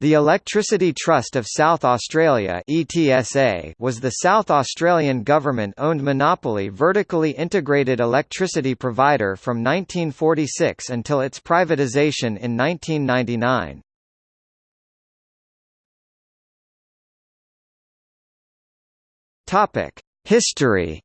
The Electricity Trust of South Australia (ETSA) was the South Australian government-owned monopoly vertically integrated electricity provider from 1946 until its privatisation in 1999. Topic: History.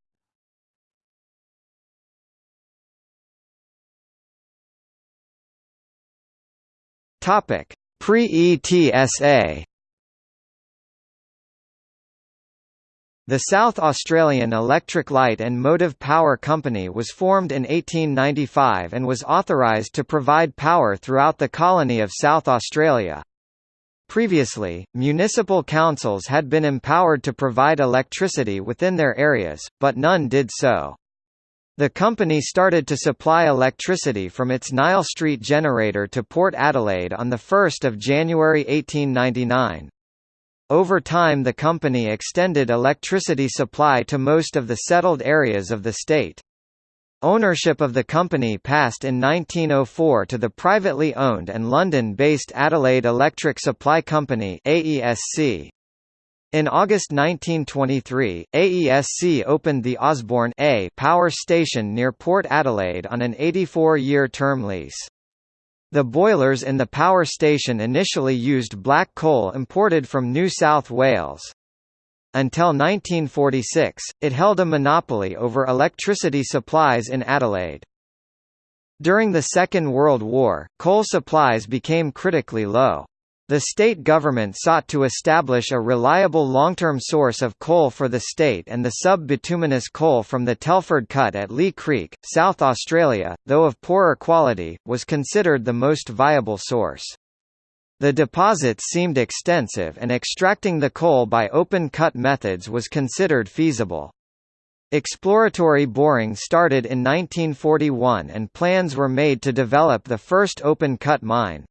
Topic: Pre-ETSA The South Australian Electric Light and Motive Power Company was formed in 1895 and was authorised to provide power throughout the colony of South Australia. Previously, municipal councils had been empowered to provide electricity within their areas, but none did so. The company started to supply electricity from its Nile Street generator to Port Adelaide on 1 January 1899. Over time the company extended electricity supply to most of the settled areas of the state. Ownership of the company passed in 1904 to the privately owned and London-based Adelaide Electric Supply Company AESC. In August 1923, AESC opened the Osborne A power station near Port Adelaide on an 84-year term lease. The boilers in the power station initially used black coal imported from New South Wales. Until 1946, it held a monopoly over electricity supplies in Adelaide. During the Second World War, coal supplies became critically low. The state government sought to establish a reliable long-term source of coal for the state and the sub-bituminous coal from the Telford Cut at Leigh Creek, South Australia, though of poorer quality, was considered the most viable source. The deposits seemed extensive and extracting the coal by open-cut methods was considered feasible. Exploratory boring started in 1941 and plans were made to develop the first open-cut mine.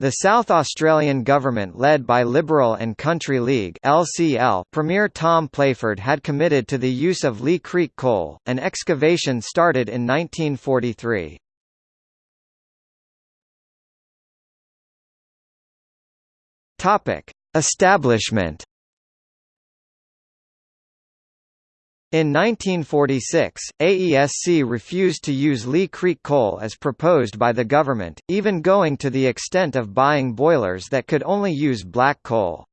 The South Australian government led by Liberal and Country League LCL Premier Tom Playford had committed to the use of Leigh Creek coal, and excavation started in 1943. Topic: Establishment In 1946, AESC refused to use Leigh Creek coal as proposed by the government, even going to the extent of buying boilers that could only use black coal.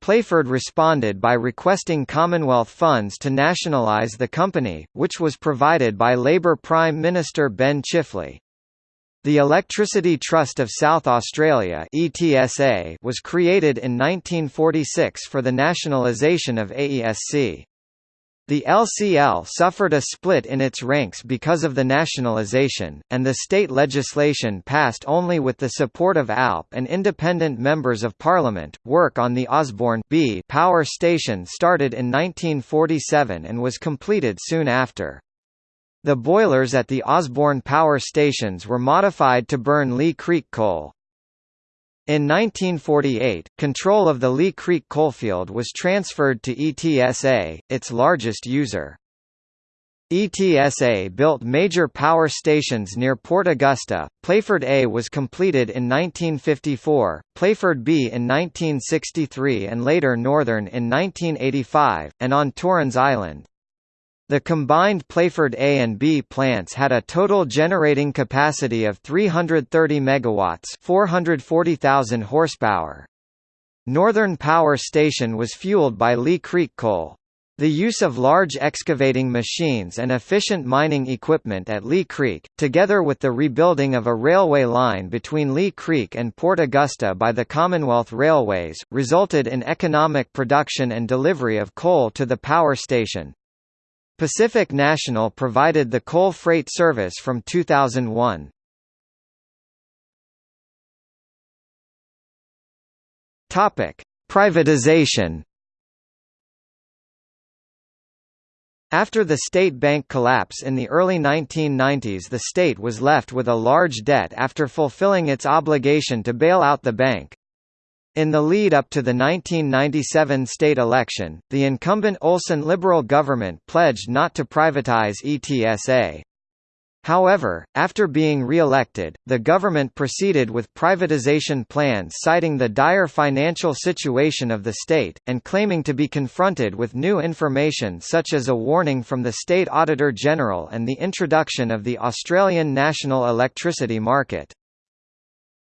Playford responded by requesting Commonwealth funds to nationalise the company, which was provided by Labor Prime Minister Ben Chifley. The Electricity Trust of South Australia was created in 1946 for the nationalisation of AESC. The LCL suffered a split in its ranks because of the nationalisation, and the state legislation passed only with the support of ALP and independent members of parliament. Work on the Osborne B power station started in 1947 and was completed soon after. The boilers at the Osborne power stations were modified to burn Leigh Creek coal. In 1948, control of the Leigh Creek coalfield was transferred to ETSA, its largest user. ETSA built major power stations near Port Augusta. Playford A was completed in 1954, Playford B in 1963 and later Northern in 1985, and on Torrens Island. The combined Playford A and B plants had a total generating capacity of 330 megawatts, 440,000 horsepower. Northern Power Station was fueled by Leigh Creek coal. The use of large excavating machines and efficient mining equipment at Leigh Creek, together with the rebuilding of a railway line between Leigh Creek and Port Augusta by the Commonwealth Railways, resulted in economic production and delivery of coal to the power station. Pacific National provided the coal freight service from 2001. Topic: Privatization. After the state bank collapse in the early 1990s the state was left with a large debt after fulfilling its obligation to bail out the bank. In the lead-up to the 1997 state election, the incumbent Olsen Liberal government pledged not to privatize ETSA. However, after being re-elected, the government proceeded with privatization plans citing the dire financial situation of the state, and claiming to be confronted with new information such as a warning from the State Auditor General and the introduction of the Australian National Electricity Market.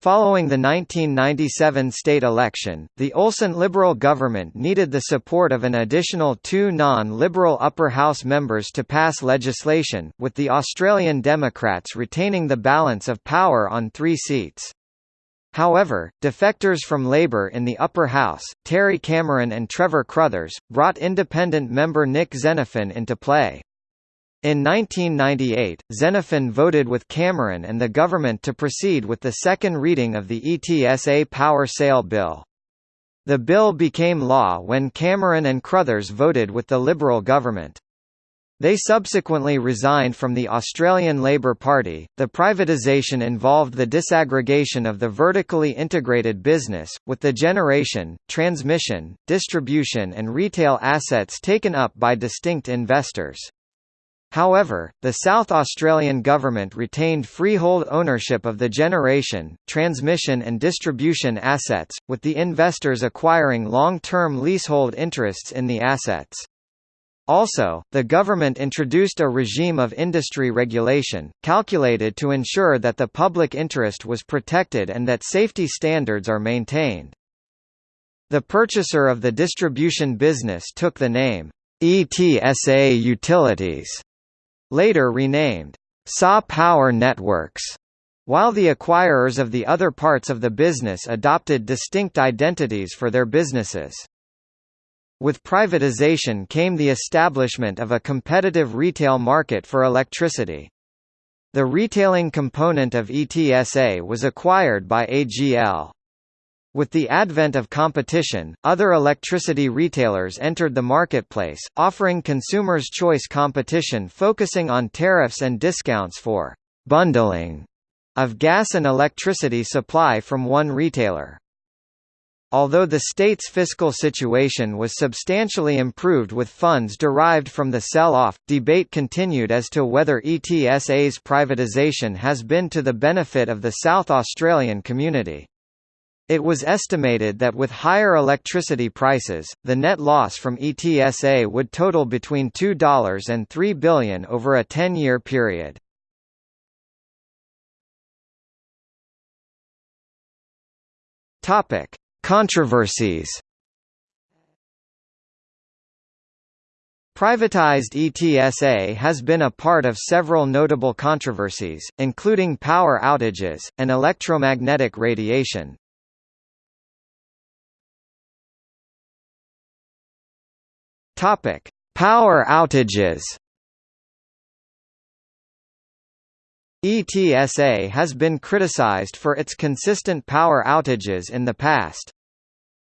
Following the 1997 state election, the Olsen Liberal government needed the support of an additional two non-Liberal upper house members to pass legislation, with the Australian Democrats retaining the balance of power on three seats. However, defectors from Labour in the upper house, Terry Cameron and Trevor Crothers, brought independent member Nick Xenophon into play. In 1998, Xenophon voted with Cameron and the government to proceed with the second reading of the ETSA Power Sale Bill. The bill became law when Cameron and Crothers voted with the Liberal government. They subsequently resigned from the Australian Labor Party. The privatisation involved the disaggregation of the vertically integrated business, with the generation, transmission, distribution, and retail assets taken up by distinct investors. However, the South Australian government retained freehold ownership of the generation, transmission and distribution assets, with the investors acquiring long-term leasehold interests in the assets. Also, the government introduced a regime of industry regulation, calculated to ensure that the public interest was protected and that safety standards are maintained. The purchaser of the distribution business took the name, ETSA Utilities later renamed SA Power Networks, while the acquirers of the other parts of the business adopted distinct identities for their businesses. With privatization came the establishment of a competitive retail market for electricity. The retailing component of ETSA was acquired by AGL. With the advent of competition, other electricity retailers entered the marketplace, offering consumers choice competition focusing on tariffs and discounts for «bundling» of gas and electricity supply from one retailer. Although the state's fiscal situation was substantially improved with funds derived from the sell-off, debate continued as to whether ETSA's privatisation has been to the benefit of the South Australian community. It was estimated that with higher electricity prices, the net loss from ETSA would total between $2 and 3 billion over a 10-year period. Topic: Controversies. Privatized ETSA has been a part of several notable controversies, including power outages, and electromagnetic radiation. Topic: Power outages. ETSA has been criticized for its consistent power outages in the past.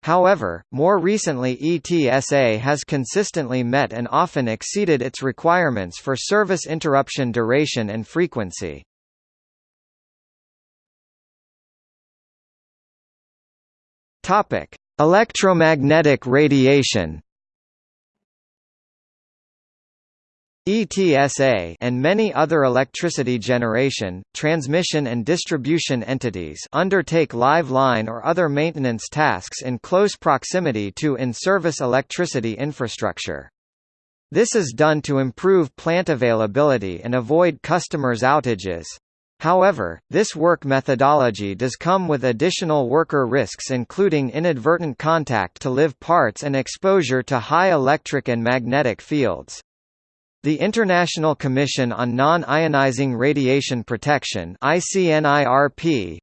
However, more recently ETSA has consistently met and often exceeded its requirements for service interruption duration and frequency. Electromagnetic radiation. ETSA and many other electricity generation, transmission and distribution entities undertake live line or other maintenance tasks in close proximity to in-service electricity infrastructure. This is done to improve plant availability and avoid customers' outages. However, this work methodology does come with additional worker risks including inadvertent contact to live parts and exposure to high electric and magnetic fields. The International Commission on Non-Ionizing Radiation Protection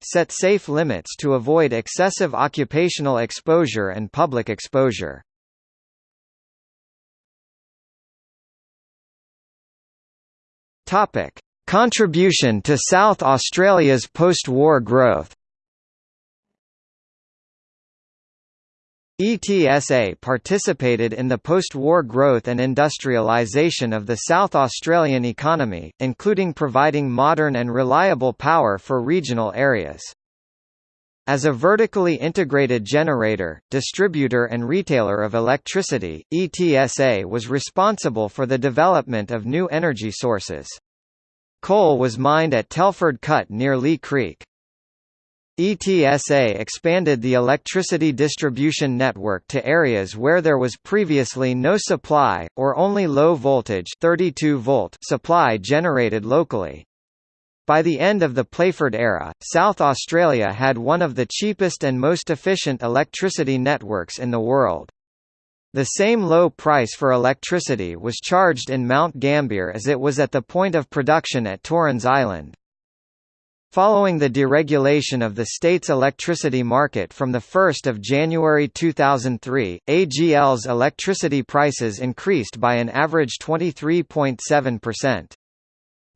set safe limits to avoid excessive occupational exposure and public exposure. Contribution to South Australia's post-war growth ETSA participated in the post-war growth and industrialisation of the South Australian economy, including providing modern and reliable power for regional areas. As a vertically integrated generator, distributor and retailer of electricity, ETSA was responsible for the development of new energy sources. Coal was mined at Telford Cut near Leigh Creek. ETSA expanded the electricity distribution network to areas where there was previously no supply, or only low-voltage 32 volt supply generated locally. By the end of the Playford era, South Australia had one of the cheapest and most efficient electricity networks in the world. The same low price for electricity was charged in Mount Gambier as it was at the point of production at Torrens Island. Following the deregulation of the state's electricity market from 1 January 2003, AGL's electricity prices increased by an average 23.7%.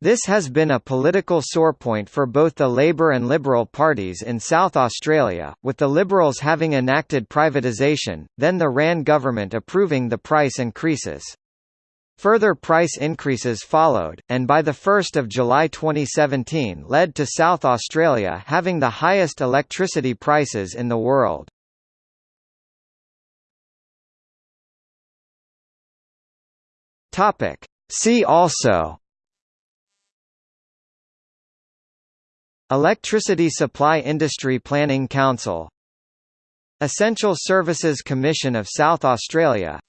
This has been a political sore point for both the Labor and Liberal parties in South Australia, with the Liberals having enacted privatisation, then the Rann government approving the price increases. Further price increases followed, and by 1 July 2017 led to South Australia having the highest electricity prices in the world. See also Electricity Supply Industry Planning Council Essential Services Commission of South Australia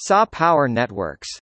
SA Power Networks